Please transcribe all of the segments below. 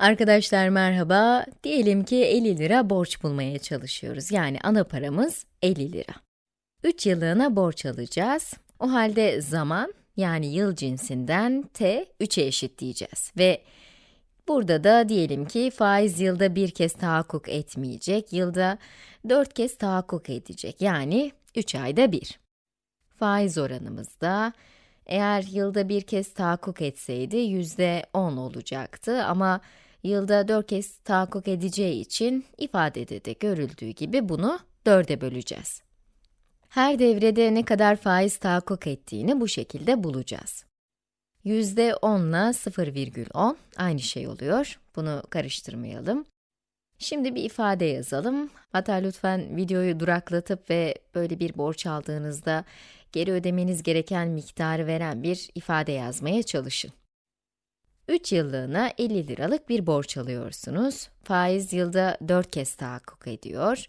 Arkadaşlar merhaba. Diyelim ki 50 lira borç bulmaya çalışıyoruz. Yani ana paramız 50 lira. 3 yıllığına borç alacağız. O halde zaman, yani yıl cinsinden t 3'e eşitleyeceğiz. Ve burada da diyelim ki faiz yılda bir kez tahakkuk etmeyecek, yılda 4 kez tahakkuk edecek. Yani 3 ayda bir. Faiz oranımız da eğer yılda bir kez tahakkuk etseydi yüzde 10 olacaktı ama yılda 4 kez tahakkuk edeceği için ifadede de görüldüğü gibi bunu 4'e böleceğiz. Her devrede ne kadar faiz tahakkuk ettiğini bu şekilde bulacağız. Yüzde 10 ile 0,10 aynı şey oluyor. Bunu karıştırmayalım. Şimdi bir ifade yazalım. Hatta lütfen videoyu duraklatıp ve böyle bir borç aldığınızda geri ödemeniz gereken miktarı veren bir ifade yazmaya çalışın. 3 yıllığına 50 liralık bir borç alıyorsunuz. Faiz yılda 4 kez tahakkuk ediyor.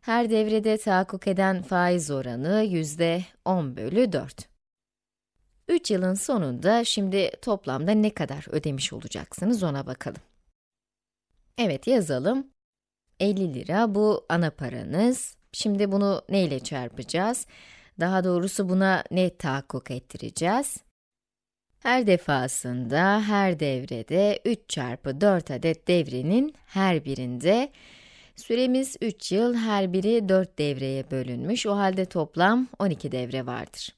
Her devrede tahakkuk eden faiz oranı yüzde 10 bölü 4. 3 yılın sonunda şimdi toplamda ne kadar ödemiş olacaksınız ona bakalım. Evet yazalım. 50 lira bu ana paranız. Şimdi bunu ne ile çarpacağız? Daha doğrusu buna ne tahakkuk ettireceğiz? Her defasında, her devrede 3 çarpı 4 adet devrenin her birinde süremiz 3 yıl, her biri 4 devreye bölünmüş. O halde toplam 12 devre vardır.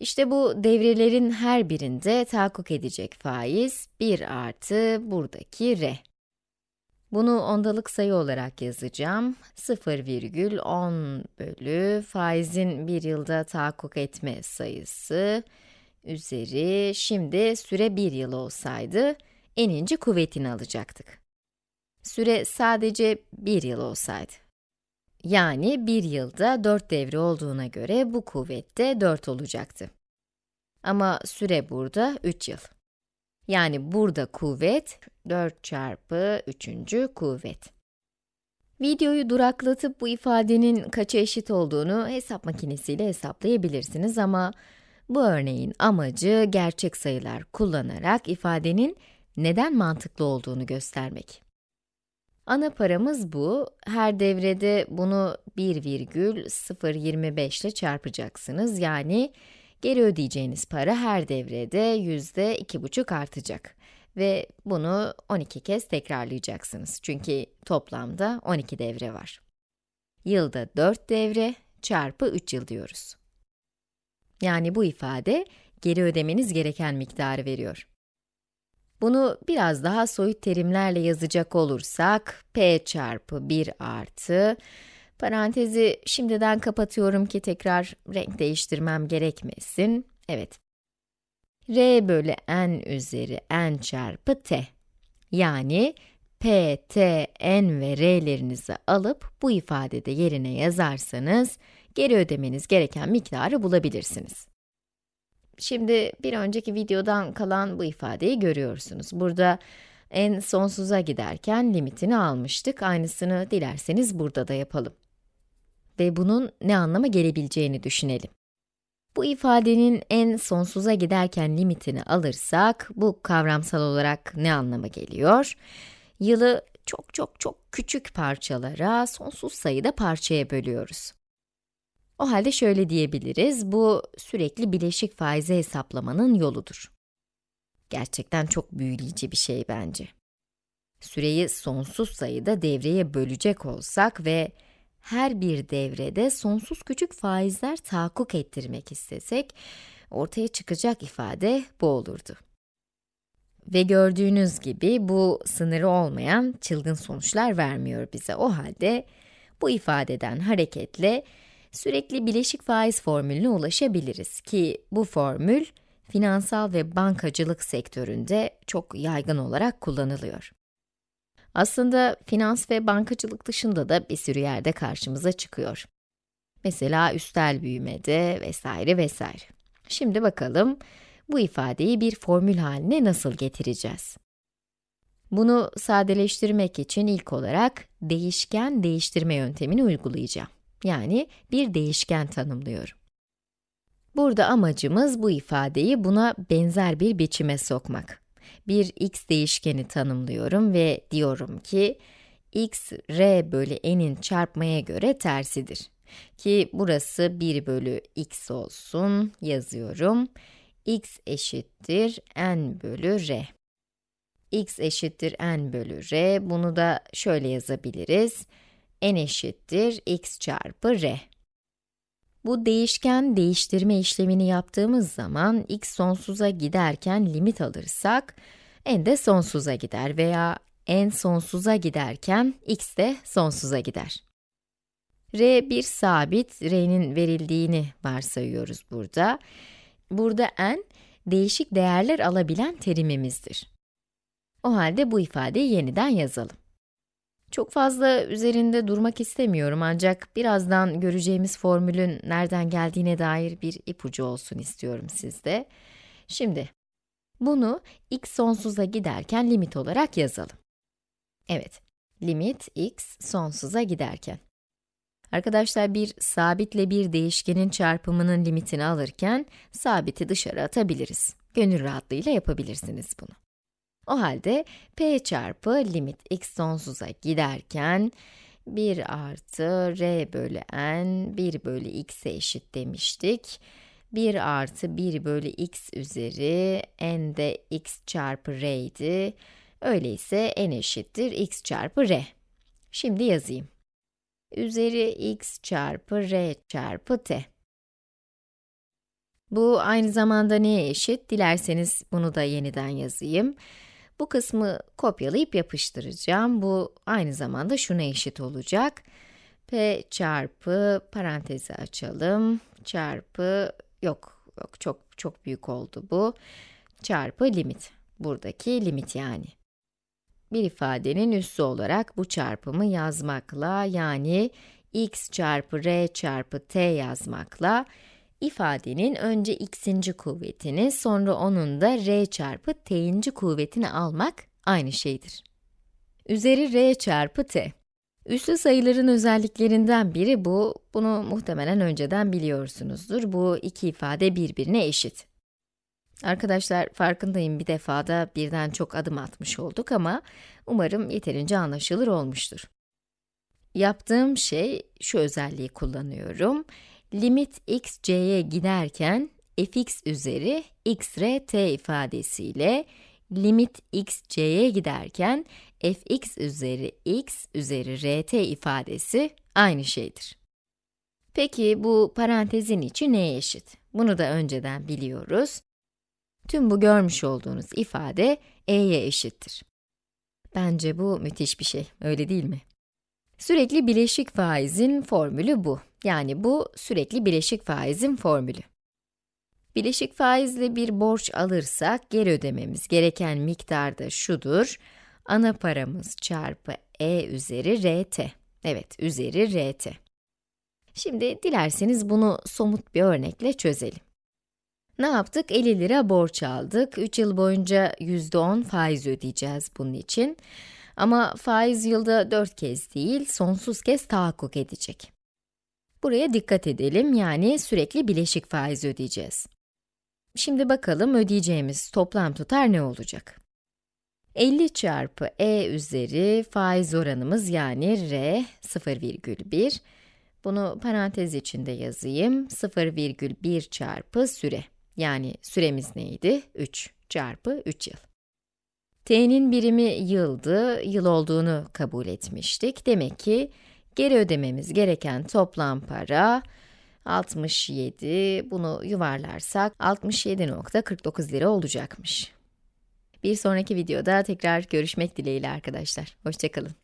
İşte bu devrelerin her birinde tahakkuk edecek faiz 1 artı buradaki r. Bunu ondalık sayı olarak yazacağım. 0,10 bölü faizin bir yılda tahakkuk etme sayısı üzeri, şimdi süre 1 yıl olsaydı, eninci kuvvetini alacaktık. Süre sadece 1 yıl olsaydı. Yani 1 yılda 4 devre olduğuna göre bu kuvvette 4 olacaktı. Ama süre burada 3 yıl. Yani burada kuvvet 4 çarpı 3. kuvvet. Videoyu duraklatıp bu ifadenin kaça eşit olduğunu hesap makinesiyle hesaplayabilirsiniz ama bu örneğin amacı gerçek sayılar kullanarak ifadenin neden mantıklı olduğunu göstermek. Ana paramız bu. Her devrede bunu 1,025 ile çarpacaksınız. Yani geri ödeyeceğiniz para her devrede yüzde iki buçuk artacak. Ve bunu 12 kez tekrarlayacaksınız. Çünkü toplamda 12 devre var. Yılda 4 devre çarpı 3 yıl diyoruz. Yani bu ifade, geri ödemeniz gereken miktarı veriyor. Bunu biraz daha soyut terimlerle yazacak olursak, p çarpı 1 artı, parantezi şimdiden kapatıyorum ki tekrar renk değiştirmem gerekmesin. Evet. r bölü n üzeri n çarpı t. Yani p, t, n ve r'lerinizi alıp bu ifadede yerine yazarsanız, geri ödemeniz gereken miktarı bulabilirsiniz. Şimdi bir önceki videodan kalan bu ifadeyi görüyorsunuz. Burada n sonsuza giderken limitini almıştık. Aynısını dilerseniz burada da yapalım. Ve bunun ne anlama gelebileceğini düşünelim. Bu ifadenin n sonsuza giderken limitini alırsak, bu kavramsal olarak ne anlama geliyor? Yılı çok çok çok küçük parçalara, sonsuz sayıda parçaya bölüyoruz. O halde şöyle diyebiliriz, bu sürekli bileşik faizi hesaplamanın yoludur. Gerçekten çok büyüleyici bir şey bence. Süreyi sonsuz sayıda devreye bölecek olsak ve her bir devrede sonsuz küçük faizler tahakkuk ettirmek istesek, ortaya çıkacak ifade bu olurdu. Ve gördüğünüz gibi bu sınırı olmayan çılgın sonuçlar vermiyor bize. O halde bu ifadeden hareketle sürekli bileşik faiz formülüne ulaşabiliriz ki bu formül finansal ve bankacılık sektöründe çok yaygın olarak kullanılıyor. Aslında finans ve bankacılık dışında da bir sürü yerde karşımıza çıkıyor. Mesela üstel büyümede vesaire vesaire. Şimdi bakalım bu ifadeyi bir formül haline nasıl getireceğiz? Bunu sadeleştirmek için ilk olarak değişken değiştirme yöntemini uygulayacağım. Yani bir değişken tanımlıyorum. Burada amacımız bu ifadeyi buna benzer bir biçime sokmak. bir x değişkeni tanımlıyorum ve diyorum ki x r bölü n'in çarpmaya göre tersidir. Ki burası 1 bölü x olsun, yazıyorum. x eşittir n bölü r. x eşittir n bölü r, bunu da şöyle yazabiliriz. N eşittir x çarpı r. Bu değişken değiştirme işlemini yaptığımız zaman x sonsuza giderken limit alırsak, n de sonsuza gider veya n sonsuza giderken x de sonsuza gider. r bir sabit, r'nin verildiğini varsayıyoruz burada. Burada n, değişik değerler alabilen terimimizdir. O halde bu ifadeyi yeniden yazalım. Çok fazla üzerinde durmak istemiyorum ancak birazdan göreceğimiz formülün nereden geldiğine dair bir ipucu olsun istiyorum sizde. Şimdi, bunu x sonsuza giderken limit olarak yazalım. Evet, limit x sonsuza giderken. Arkadaşlar bir sabitle bir değişkenin çarpımının limitini alırken sabiti dışarı atabiliriz. Gönül rahatlığıyla yapabilirsiniz bunu. O halde p çarpı limit x sonsuza giderken 1 artı r bölü n 1 bölü x'e eşit demiştik. 1 artı 1 bölü x üzeri n de x çarpı r idi. Öyleyse n eşittir x çarpı r. Şimdi yazayım. Üzeri x çarpı r çarpı t. Bu aynı zamanda neye eşit? Dilerseniz bunu da yeniden yazayım. Bu kısmı kopyalayıp yapıştıracağım. Bu aynı zamanda şuna eşit olacak. p çarpı parantezi açalım. Çarpı yok yok çok çok büyük oldu bu. Çarpı limit. Buradaki limit yani. Bir ifadenin üssü olarak bu çarpımı yazmakla yani x çarpı r çarpı t yazmakla ifadenin önce x'inci kuvvetini, sonra onun da r çarpı t'inci kuvvetini almak aynı şeydir. Üzeri r çarpı t. Üslü sayıların özelliklerinden biri bu, bunu muhtemelen önceden biliyorsunuzdur. Bu iki ifade birbirine eşit. Arkadaşlar farkındayım bir defada birden çok adım atmış olduk ama umarım yeterince anlaşılır olmuştur. Yaptığım şey, şu özelliği kullanıyorum limit x c'ye giderken fx üzeri x r t ifadesiyle limit x c'ye giderken fx üzeri x üzeri rt ifadesi aynı şeydir. Peki bu parantezin içi neye eşit? Bunu da önceden biliyoruz. Tüm bu görmüş olduğunuz ifade e'ye eşittir. Bence bu müthiş bir şey, öyle değil mi? Sürekli bileşik faizin formülü bu. Yani bu sürekli bileşik faizin formülü. Bileşik faizle bir borç alırsak geri ödememiz gereken miktar da şudur. Ana paramız çarpı e üzeri rt. Evet, üzeri rt. Şimdi dilerseniz bunu somut bir örnekle çözelim. Ne yaptık? 50 lira borç aldık. 3 yıl boyunca %10 faiz ödeyeceğiz bunun için. Ama faiz yılda 4 kez değil, sonsuz kez tahakkuk edecek. Buraya dikkat edelim, yani sürekli bileşik faiz ödeyeceğiz. Şimdi bakalım ödeyeceğimiz toplam tutar ne olacak? 50 çarpı e üzeri faiz oranımız yani r 0,1. Bunu parantez içinde yazayım. 0,1 çarpı süre. Yani süremiz neydi? 3 çarpı 3 yıl. T'nin birimi yıldı, yıl olduğunu kabul etmiştik. Demek ki Geri ödememiz gereken toplam para 67, bunu yuvarlarsak 67.49 lira olacakmış. Bir sonraki videoda tekrar görüşmek dileğiyle arkadaşlar. Hoşçakalın.